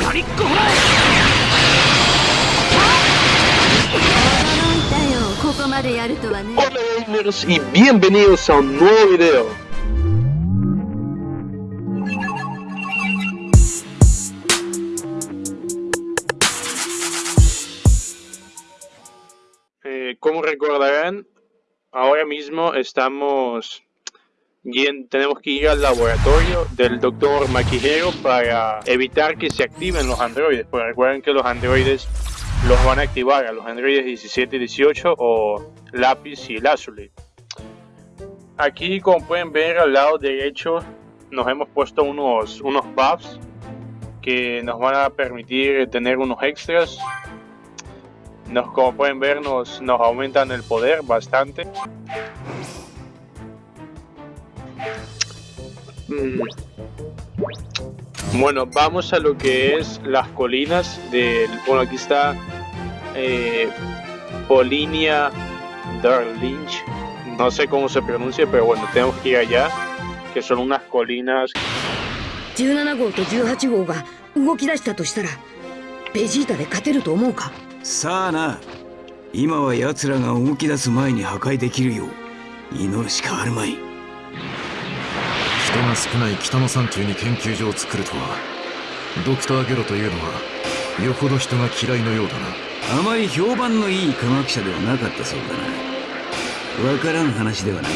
ガリックホラ驚いたよここまでやるとはね Hola gamers y bienvenidos a un nuevo video. Eh, como recordarán, ahora mismo estamos yen- tenemos que ir al laboratorio del doctor Maquijero para evitar que se activen los androides. Porque recuerden que los androides los van a activar a los androides 17 y 18 o lápiz y lazuli. Aquí como pueden ver al lado derecho nos hemos puesto unos, unos buffs que nos van a permitir tener unos extras. Nos, como pueden ver nos, nos aumentan el poder bastante. Bueno, vamos a lo que es las colinas del... Bueno, aquí está eh, Polinia Darlinch. No sé cómo se pronuncia, pero bueno, tenemos que ir allá. Que son unas colinas 17号と18号が動き出したとしたらベジータで勝てると思うかさあな今は奴らが動き出す前に破壊できるよう祈るしかあるまい人が少ない北の山中に研究所を作るとはドクターゲロというのはよほど人が嫌いのようだな。あまり評判のいい科学者ではなかったそうだな。わからん話ではない。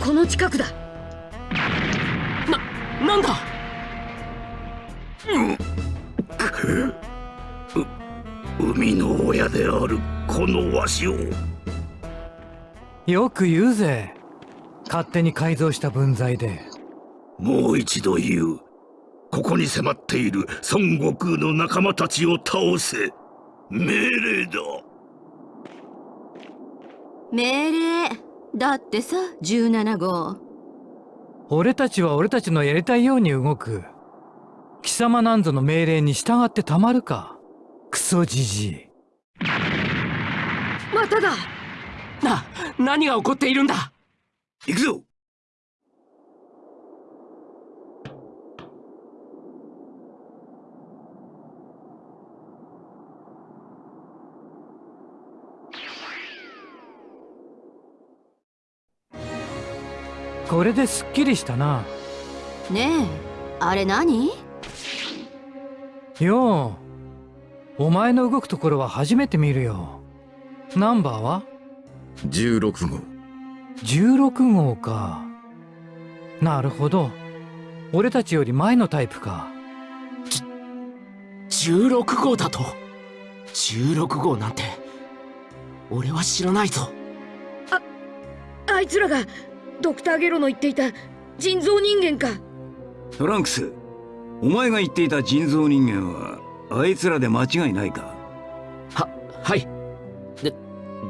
この近くだ。ーなんだ？海の親であるこのわしを。よく言うぜ。勝手に改造した分際で。もう一度言う。ここに迫っている孫悟空の仲間たちを倒せ。命令だ。命令。だってさ17号。俺たちは俺たちのやりたいように動く。貴様なんぞの命令に従ってたまるか。クソじじいまただ。な何が起こっているんだ？行くぞ。これですっきりしたな。ねえあれ何？よう。お前の動くところは初めて見るよナンバーは？16号。16号か。なるほど。俺たちより前のタイプか。16号だと？16号なんて俺は知らないぞ。あいつらがドクターゲロの言っていた人造人間か。トランクスお前が言っていた人造人間はあいつらで間違いないか？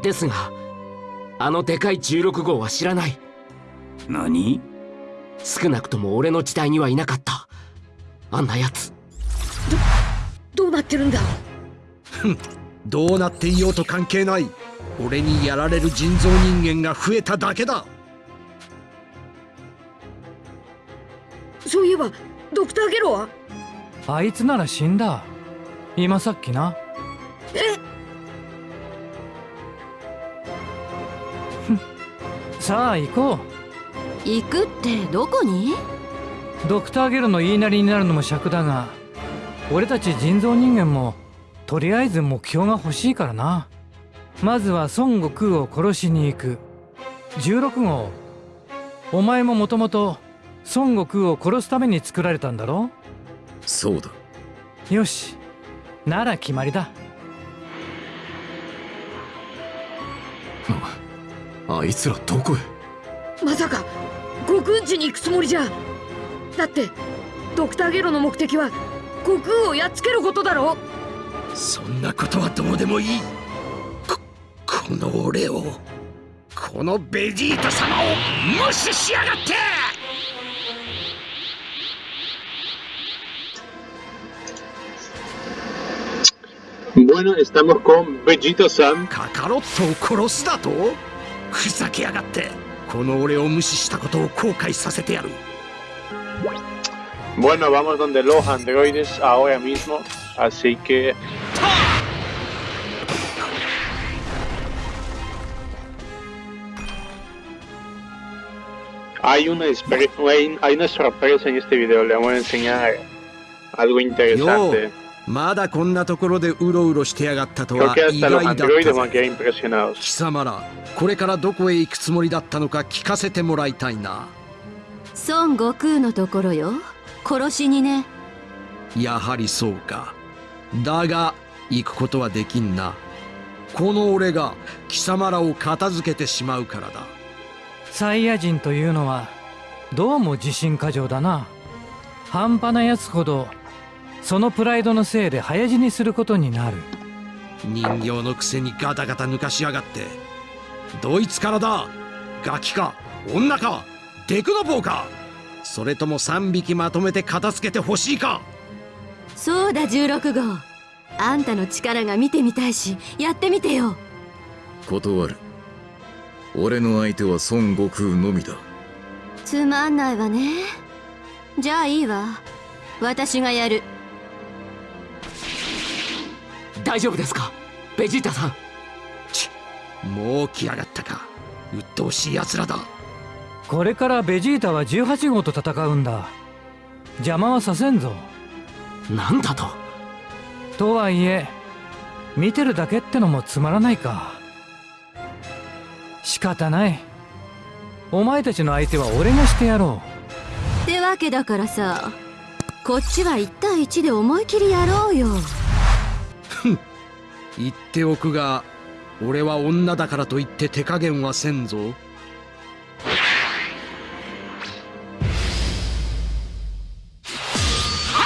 ですがあのでかい16号は知らない。何？少なくとも俺の時代にはいなかった。あんなやつどうなってるんだ？どうなっていようと関係ない。俺にやられる人造人間が増えただけだ。そういえばドクターゲロは？あいつなら死んだ。今さっきな。えさあ行こ行くってどこに？うドクターゲルの言いなりになるのも尺だが俺たち人造人間もとりあえず目標が欲しいからな。まずは孫悟空を殺しに行く。16号。お前ももともと孫悟空を殺すために作られたんだろ？そうだ。よし。なら決まりだああいつらどこへ？まさか悟空んちに行くつもりじゃ。だってドクターゲロの目的は悟空をやっつけることだろそんなことはどうでもいい。ここの俺をこのベジータ様を無視しやがって！Bueno, estamos con Vegeta Sam. カカロットを殺すだと？ふざけやがってこの俺を無視したことを後悔させてやる Bueno, vamos donde los androides ahora mismo. Así que... Hay una, espre- hay, hay una sorpresa en este video, le vamos a enseñar algo interesante. まだこんなところでうろうろしてやがったとは意外だった.貴様らこれからどこへ行くつもりだったのか聞かせてもらいたいな。孫悟空のところよ。殺しにね。やはりそうか。だが行くことはできんな。この俺が貴様らを片付けてしまうからだ。サイヤ人というのはどうも自信過剰だな。半端なやつほどそのプライドのせいで早死にすることになる。人形のくせにガタガタ抜かしやがって。どいつからだ。ガキか。女か。デクノボーかそれとも3匹まとめて片付けてほしいか。そうだ16号。あんたの力が見てみたいしやってみてよ。断る。俺の相手は孫悟空のみだ。つまんないわね。じゃあいいわ。私がやる大丈夫ですか？ベジータさん。もう来やがったか。鬱陶しい奴らだ。これからベジータは18号と戦うんだ。邪魔はさせんぞ。なんだと？とはいえ見てるだけってのもつまらないか。仕方ない。お前たちの相手は俺がしてやろってわけだからさこっちは1対1で思い切りやろうよ言っておくが俺は女だからと言って手加減はせんぞ。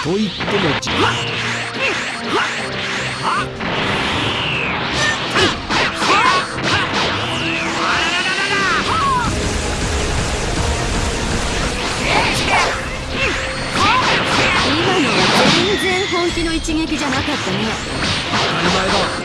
と言ってもじ今のは全然本気の一撃じゃなかったね。当たり前だ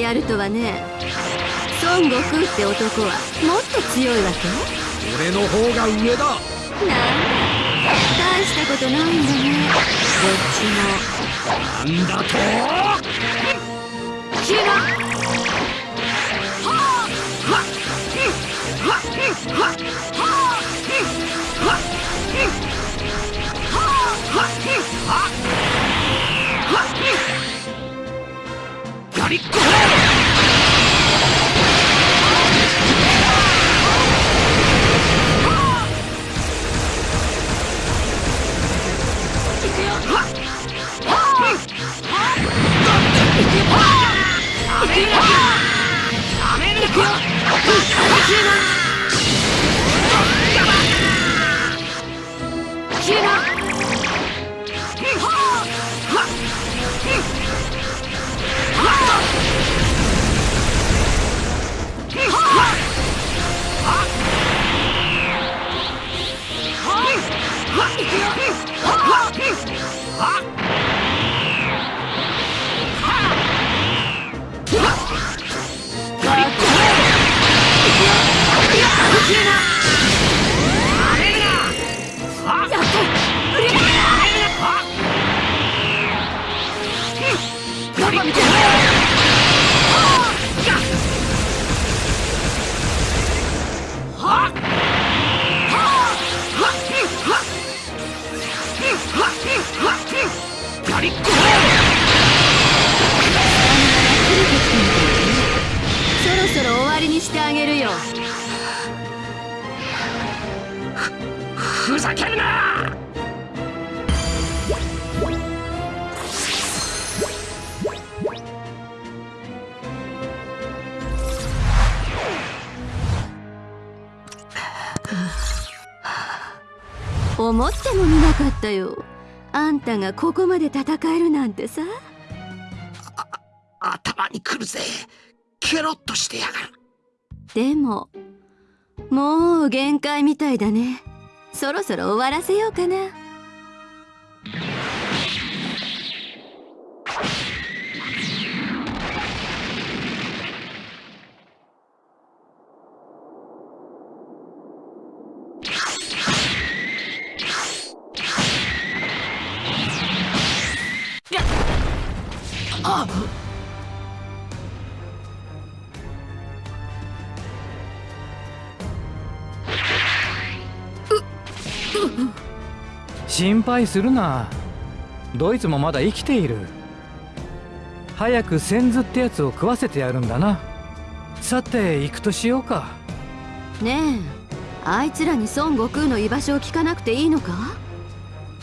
でやるとはね孫悟空って男はもっと強いわけ？俺の方が上だ。なんだ？大したことないんだね。どっちも。なんだと？キラガふざけるな思ってもみなかったよ。あんたがここまで戦えるなんてさ。頭にくるぜ。ケロッとしてやがる。でももう限界みたいだね。そろそろ終わらせようかな心配するな。ドイツもまだ生きている。早く先頭ってやつを食わせてやるんだな。さて行くとしようか。ねえあいつらに孫悟空の居場所を聞かなくていいのか？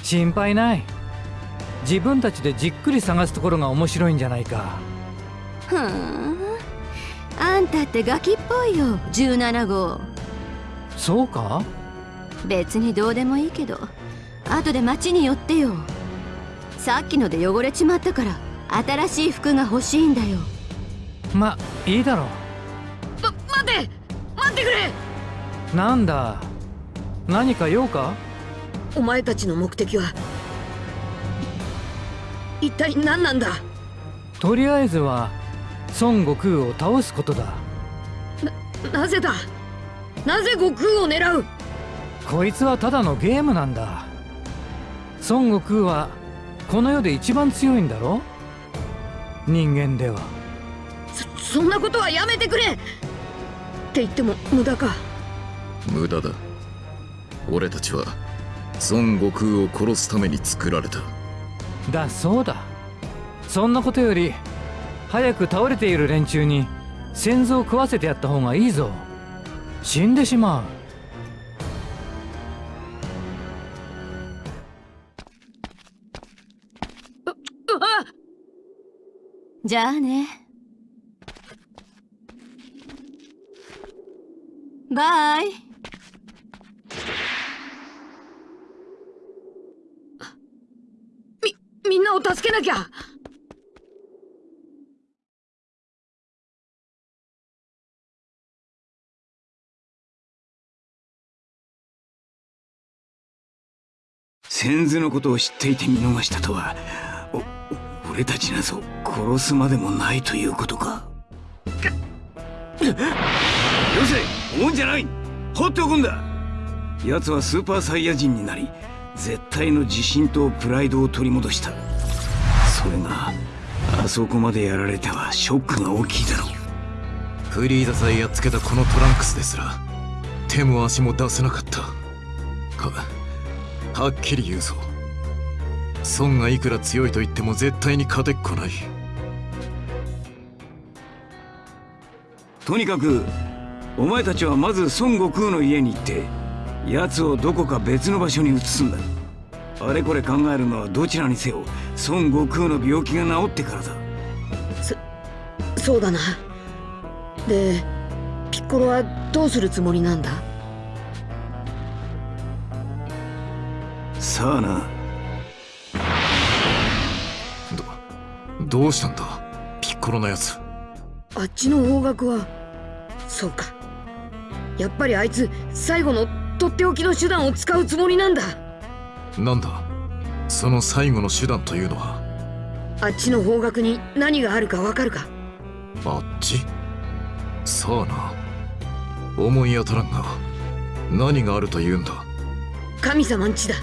心配ない。自分たちでじっくり探すところが面白いんじゃないか。ふーん。あんたってガキっぽいよ17号。そうか？別にどうでもいいけど後で町に寄ってよ。さっきので汚れちまったから新しい服が欲しいんだよ。まいいだろ。ま待て待ってくれ。うなんだ？何か用か？お前たちの目的は一体何なんだ？とりあえずは孫悟空を倒すことだ。なぜだ？なぜ悟空を狙う？こいつはただのゲームなんだ孫悟空はこの世で一番強いんだろ？人間では。そそんなことはやめてくれ！って言っても無駄か。無駄だ。俺たちは孫悟空を殺すために作られた。だそうだ。そんなことより早く倒れている連中に先祖を食わせてやった方がいいぞ。死んでしまう。うじゃあね。バイ。みみんなを助けなきゃ。先祖のことを知っていて見逃したとはお俺たちなぞ殺すまでもないということか。よせ追うんじゃない。放っておくんだ。奴はスーパーサイヤ人になり絶対の自信とプライドを取り戻した。それがあそこまでやられてはショックが大きいだろう。フリーザさえやっつけたこのトランクスですら手も足も出せなかった。ははっきり言うぞ孫がいくら強いと言っても絶対に勝てっこない。とにかくお前たちはまず孫悟空の家に行って奴をどこか別の場所に移すんだ。あれこれ考えるのはどちらにせよ孫悟空の病気が治ってからだ。そうだな。でピッコロはどうするつもりなんだ？さあなどどうしたんだ？ピッコロのやつ。あっちの方角は。そうか。やっぱりあいつ最後のとっておきの手段を使うつもりなんだ。なんだ？その最後の手段というのは？あっちの方角に何があるかわかるか。あっち？さあな。思い当たらんが何があるというんだ？神様んちだ。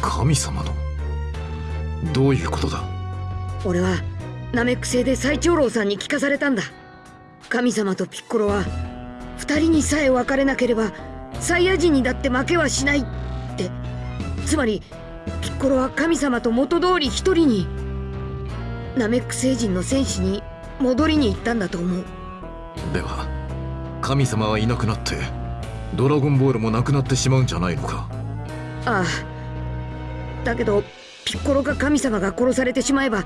神様の？どういうことだ？俺はナメック星で最長老さんに聞かされたんだ。神様とピッコロは二人にさえ別れなければサイヤ人にだって負けはしないって。つまりピッコロは神様と元通り一人に。ナメック星人の戦士に戻りに行ったんだと思う。では神様はいなくなってドラゴンボールもなくなってしまうんじゃないのか？ああ。だけどピッコロか神様が殺されてしまえば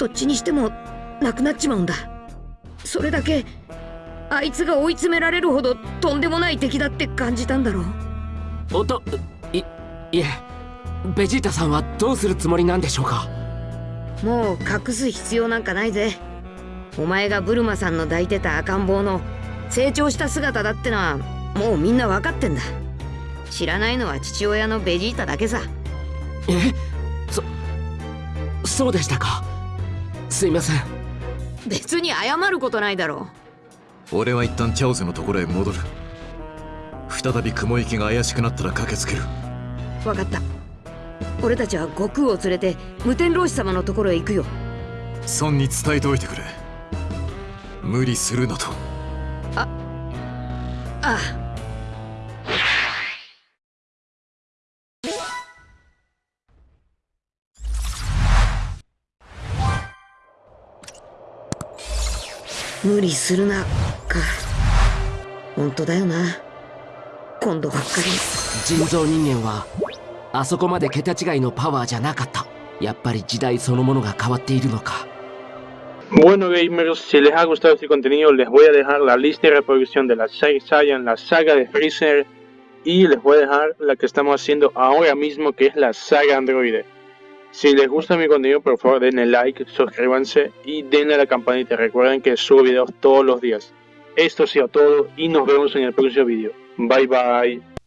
どっちにしてもなくなっちまうんだ。それだけあいつが追い詰められるほどとんでもない敵だって感じたんだろう。おといいえベジータさんはどうするつもりなんでしょうか？もう隠す必要なんかないぜ。お前がブルマさんの抱いてた赤ん坊の成長した姿だってのはもうみんな分かってんだ。知らないのは父親のベジータだけさ。えそそうでしたかすいません。別に謝ることないだろ。俺は一旦チャオズのところへ戻る。再び雲行きが怪しくなったら駆けつける。う分かった。俺たちは悟空を連れて無天老師様のところへ行くよ。孫に伝えておいてくれ。無理するなと。ああ 無理するなか本当だよな今度ばっかり人造人間はあそこまで桁違いのパワーじゃなかったやっぱり時代そのものが変わっているのか Bueno gamers, si les ha gustado este contenido les voy a dejar la lista de reproducción de la saga Saiyan, la saga de Freezer y les voy a dejar la que estamos haciendo ahora mismo que es la saga Android. Si les gusta mi contenido por favor denle like, suscríbanse y denle a la campanita. Recuerden que subo videos todos los días. Esto ha sido todo y nos vemos en el próximo video. Bye bye.